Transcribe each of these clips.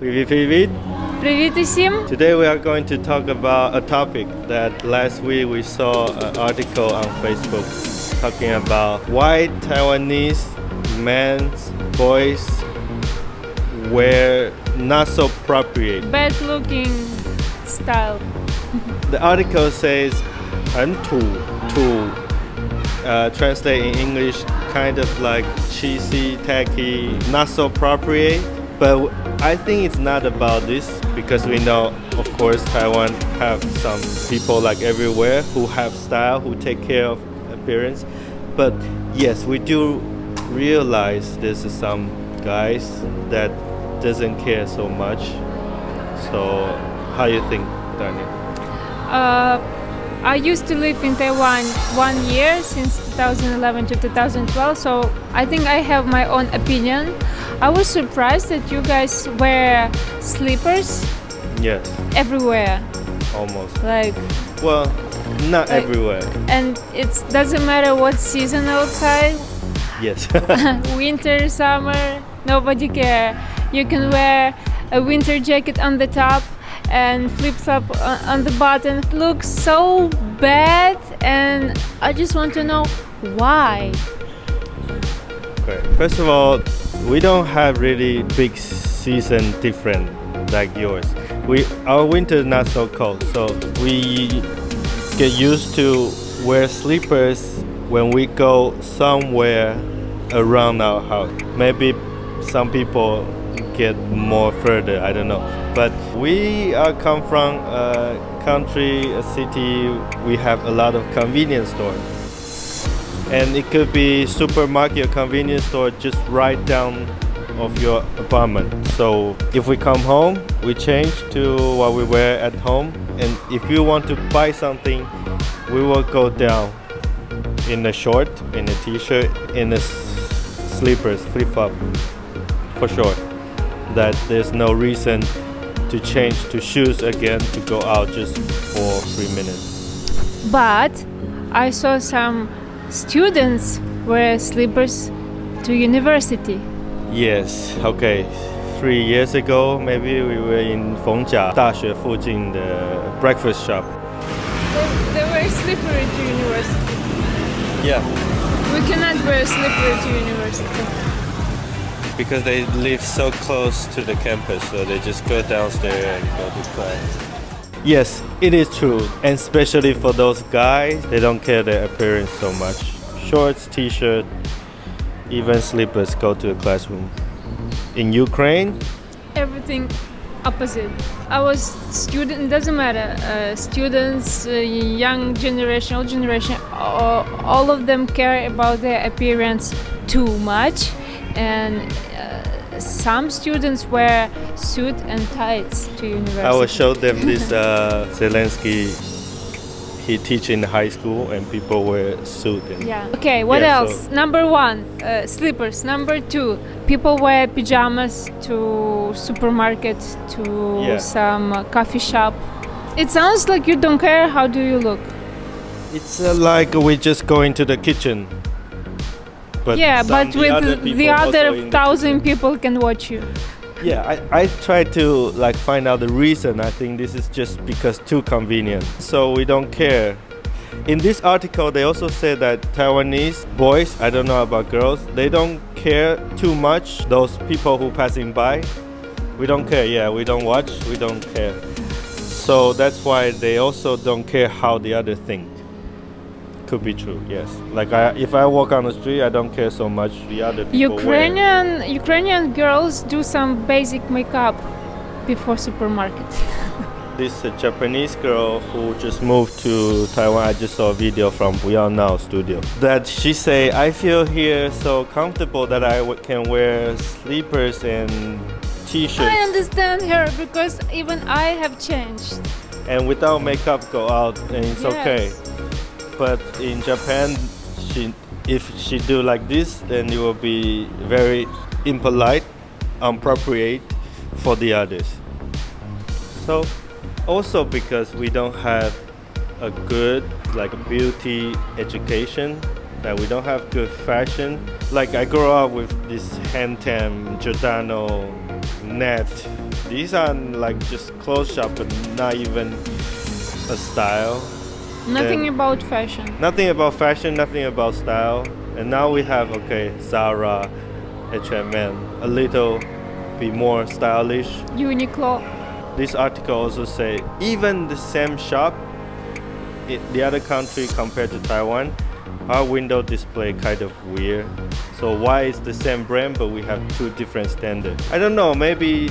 Привет, привет. Привіт усім! Today we are going to talk about a topic that last week we saw an article on Facebook talking about why Taiwanese men, boys wear not so appropriate. Bad looking style. The article says 很土土 uh, translate in English kind of like cheesy, tacky, not so appropriate. But I think it's not about this because we know, of course, Taiwan have some people like everywhere who have style, who take care of appearance. But yes, we do realize there's some guys that doesn't care so much. So how you think, Daniel? Uh, I used to live in Taiwan one year since 2011 to 2012, so I think I have my own opinion. I was surprised that you guys wear slippers Yes, everywhere, almost. like, Well, not Like- everywhere. and it doesn't matter what season outside, Yes. winter, summer, nobody care. You can wear a winter jacket on the top and flips up on the bottom. It looks so bad, and I just want to know why. Okay. First of all, we don't have really big season different like yours. We our winter is not so cold, so we get used to wear slippers when we go somewhere around our house. Maybe some people get more further. I don't know, but we are come from a country, a city. We have a lot of convenience stores and it could be supermarket or convenience store just right down of your apartment so if we come home we change to what we wear at home and if you want to buy something we will go down in a short in a t-shirt in a slippers flip-flop for sure that there's no reason to change to shoes again to go out just for three minutes But I saw some students wear slippers to university. Yes, okay. Three years ago, maybe we were in 逢甲大学附近的 breakfast shop. They, they wear slippery to university. Yeah, We cannot wear slippery to university. because they live so close to the campus, so they just go downstairs and go to class. Yes, it is true, and especially for those guys, they don't care their appearance so much. Shorts, t-shirt, even slippers go to the classroom. In Ukraine, everything opposite. I was student. Doesn't matter. Uh, students, uh, young generation, old generation. All, all of them care about their appearance too much, and uh, some students wear suit and tights to university. I will show them this uh, Zelensky. He teach in high school and people wear suit. And Yeah. Okay. What Yeah, else? so- Number one, uh, slippers. Number two, people wear pajamas to supermarket, to Yeah. some coffee shop. It sounds like you don't care. How do you look? It's uh, like we just go into the kitchen. But yeah, but the with other the other the thousand people can watch you. Yeah, I, I try to like find out the reason. I think this is just because too convenient. So we don't care. In this article, they also said that Taiwanese boys, I don't know about girls, they don't care too much. Those people who passing by, we don't care. Yeah, we don't watch. We don't care. So that's why they also don't care how the other think. Could be true. Yes. Like I, if I walk on the street, I don't care so much the other people wear. Ukrainian Ukrainian girls do some basic makeup before supermarket. This uh, Japanese girl who just moved to Taiwan. I just saw a video from Buyao Now studio. That she say, I feel here so comfortable that I w- can wear slippers and t-shirts I understand her because even I have changed. and without makeup go out and it's okay. But in Japan, she if she do like this, then it will be very impolite, inappropriate for the others. So also because we don't have a good like beauty education, that we don't have good fashion. Like I grew up with this Hang Ten, Giordano, Net, These are like just clothes shop, but not even a style. Nothing Then- about fashion. Nothing about fashion, nothing about style. And now we have okay, Zara, H&M, a little bit more stylish. Uniqlo. This article also say even the same shop, the other country compared to Taiwan, our window display kind of weird. So why is the same brand but we have two different standards? I don't know. Maybe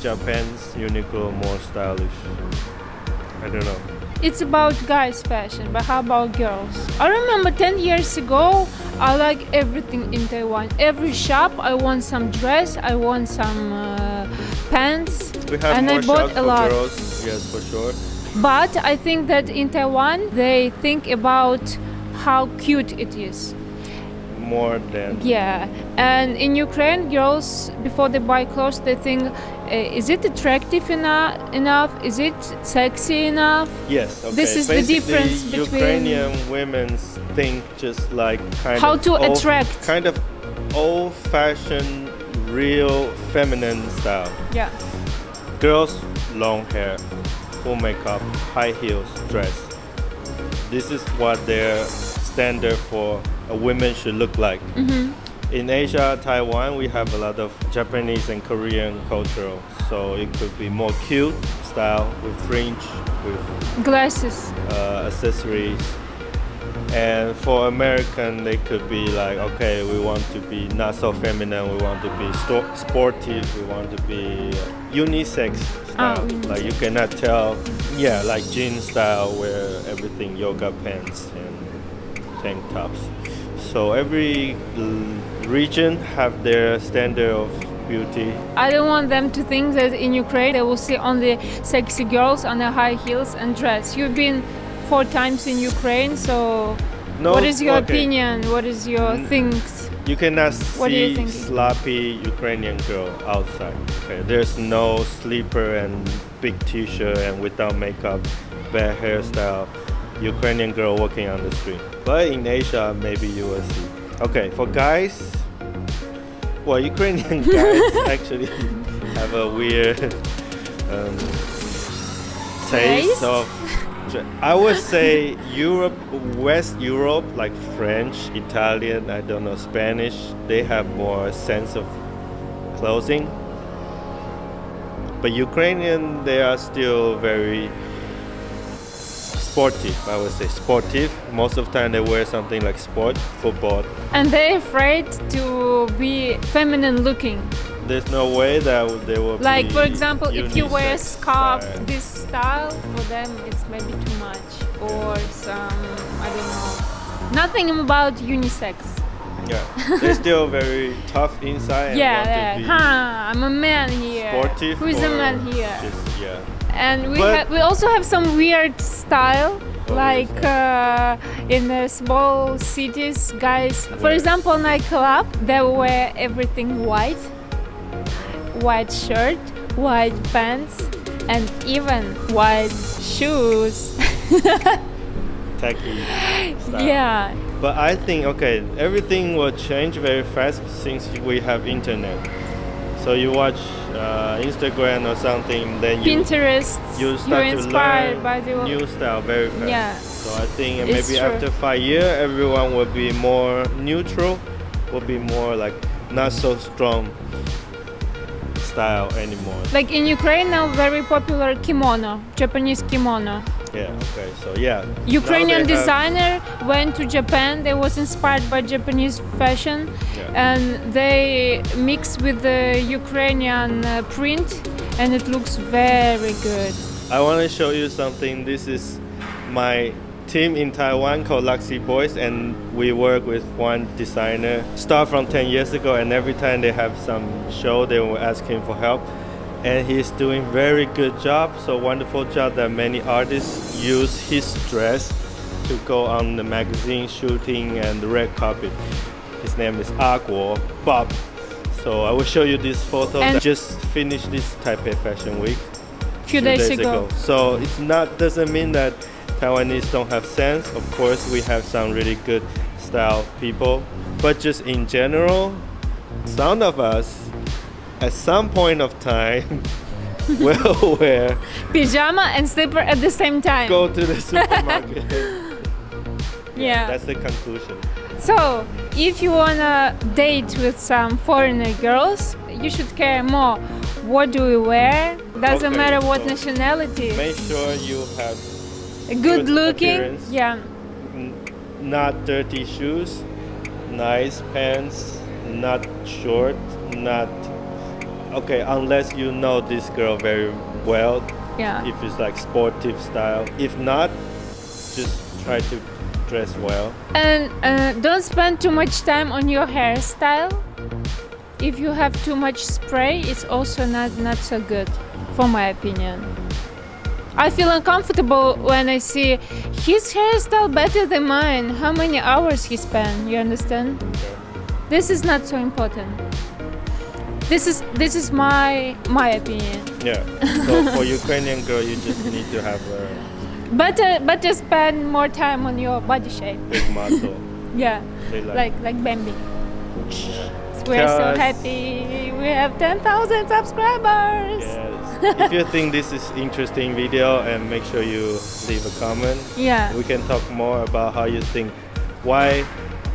Japan's Uniqlo more stylish. I don't know. It's about guys' fashion, but how about girls? I remember 10 years ago, I like everything in Taiwan. Every shop, I want some dress, I want some uh, pants, We have and I bought a lot. girls. Yes, for sure. But I think that in Taiwan, they think about how cute it is. More than Yeah, and in Ukraine, girls before they buy clothes, they think, uh, is it attractive enough? Enough? Is it sexy enough? Yes, okay. This is the difference between- Ukrainian women think just like kind How of to old- attract. kind of old-fashioned, real feminine style. Yeah. Girls, long hair, full makeup, high heels, dress. This is what their standard for a woman should look like. Mm-hmm. In Asia, Taiwan, we have a lot of Japanese and Korean cultural, so it could be more cute style with fringe, with Glasses. uh, accessories. And for American, they could be like, okay, we want to be not so feminine, we want to be sportive, we want to be unisex style. unisex. like you cannot tell, yeah, like jean style where everything yoga pants and tank tops. So every region have their standard of beauty. I don't want them to think that in Ukraine they will see only sexy girls on the high heels and dress. You've been four times in Ukraine, so No, what is your okay. opinion? What is your N- things? You cannot What you see think? sloppy Ukrainian girl outside. Okay, there's no sleeper and big t-shirt and without makeup, bad hairstyle, Ukrainian girl walking on the street. But in Asia, maybe you will see. Okay, for guys, well, Ukrainian guys actually have a weird um, taste Taste? of. I would say Europe, West Europe, like French, Italian, I don't know, Spanish, they have more sense of clothing. But Ukrainian, they are still very sportive, I would say. Sportive. Most of the time they wear something like sport, football. And they're afraid to be feminine looking. There's no way that they will Like for example, if you wear a scarf style. this style, for them it's maybe too much. Or some I don't know. Nothing about unisex. Yeah, they're still very tough inside. Yeah, yeah. Huh, I'm a man here. sportive. Who's a man here? Just, yeah. And we But- we also have some weird style, like uh, in the small cities, guys. For example, nightclub, they wear everything white, white shirt, white pants, and even white shoes. Tacky style. yeah, But I think okay, everything will change very fast since we have internet. So you watch uh, Instagram or something, then you Pinterest. you you're start to inspired learn by the new style very fast. Yeah. So I think maybe true. after five years, everyone will be more neutral, will be more like not so strong style anymore. like in Ukraine now very popular kimono, Japanese kimono. Yeah. Okay. So yeah. Ukrainian have- designer went to Japan. They was inspired by Japanese fashion, Yeah. and they mix with the Ukrainian uh, print, and it looks very good. I want to show you something. This is my team in Taiwan called Luxy Boys, and we work with one designer. Start from 10 years ago, and every time they have some show, they will ask him for help. And he's doing very good job. So wonderful job that many artists use his dress to go on the magazine shooting and the red carpet. His name is Agwo Bob. So I will show you this photo. And- that just finished this Taipei Fashion Week Few days, ago. so it's not doesn't mean that Taiwanese don't have sense. Of course, we have some really good style people, but just in general, some of us, at some point of time, will wear Pajama and slipper at the same time. go to the supermarket. yeah. That's the conclusion. So, if you wanna date with some foreigner girls, you should care more. What do we wear? Doesn't Okay, matter what so nationality. Make sure you have Good good looking. appearance. Yeah. not dirty shoes, nice pants, not short, not okay unless you know this girl very well Yeah. if it's like sportive style if not just try to dress well And uh, don't spend too much time on your hairstyle. If you have too much spray, it's also not not so good, for my opinion. I feel uncomfortable when I see his hairstyle better than mine. How many hours he spent? You understand? This is not so important. This is this is my my opinion. yeah so for ukrainian girl you just need to have a Better better spend more time on your body shape. big muscle Yeah. like, like like Bambi. We're so happy. We have 10,000 subscribers. yes if you think this is interesting video and make sure you leave a comment Yeah. we can talk more about how you think why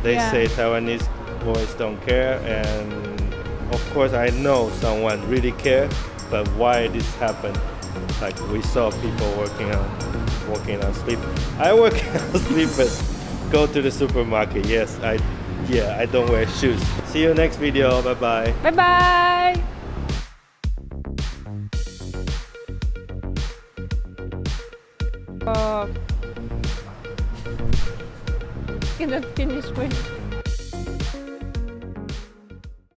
they Yeah. say Taiwanese boys don't care and of course I know someone really care but why this happened like we saw people working on working on sleep I work on sleep but go to the supermarket yes I yeah I don't wear shoes see you next video bye bye Bye bye. Oh. Cannot finish with.